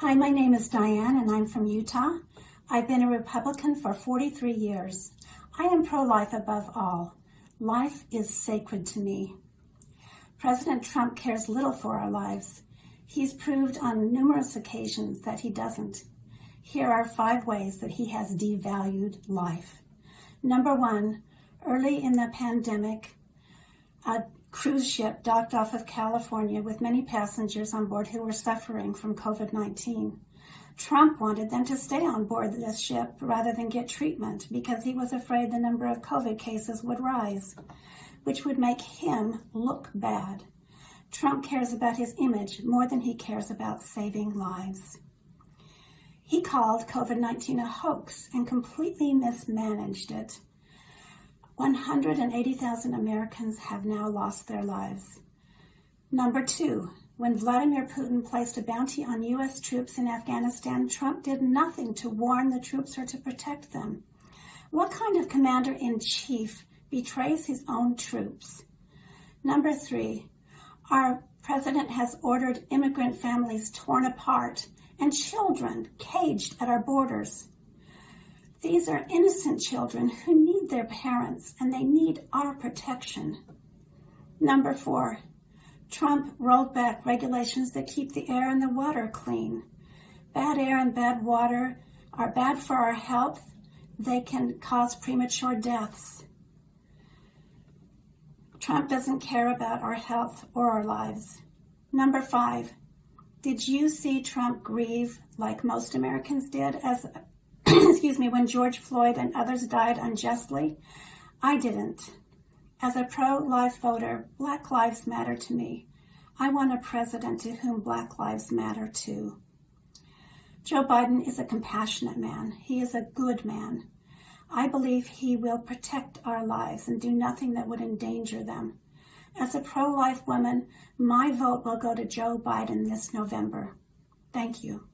Hi, my name is Diane and I'm from Utah. I've been a Republican for 43 years. I am pro-life above all. Life is sacred to me. President Trump cares little for our lives. He's proved on numerous occasions that he doesn't. Here are five ways that he has devalued life. Number one, early in the pandemic, a cruise ship docked off of California with many passengers on board who were suffering from COVID-19. Trump wanted them to stay on board this ship rather than get treatment because he was afraid the number of COVID cases would rise, which would make him look bad. Trump cares about his image more than he cares about saving lives. He called COVID-19 a hoax and completely mismanaged it. 180,000 Americans have now lost their lives. Number two, when Vladimir Putin placed a bounty on U.S. troops in Afghanistan, Trump did nothing to warn the troops or to protect them. What kind of commander-in-chief betrays his own troops? Number three, our president has ordered immigrant families torn apart and children caged at our borders. These are innocent children who their parents and they need our protection. Number four, Trump rolled back regulations that keep the air and the water clean. Bad air and bad water are bad for our health. They can cause premature deaths. Trump doesn't care about our health or our lives. Number five, did you see Trump grieve like most Americans did as excuse me, when George Floyd and others died unjustly? I didn't. As a pro-life voter, Black Lives Matter to me. I want a president to whom Black Lives Matter too. Joe Biden is a compassionate man. He is a good man. I believe he will protect our lives and do nothing that would endanger them. As a pro-life woman, my vote will go to Joe Biden this November. Thank you.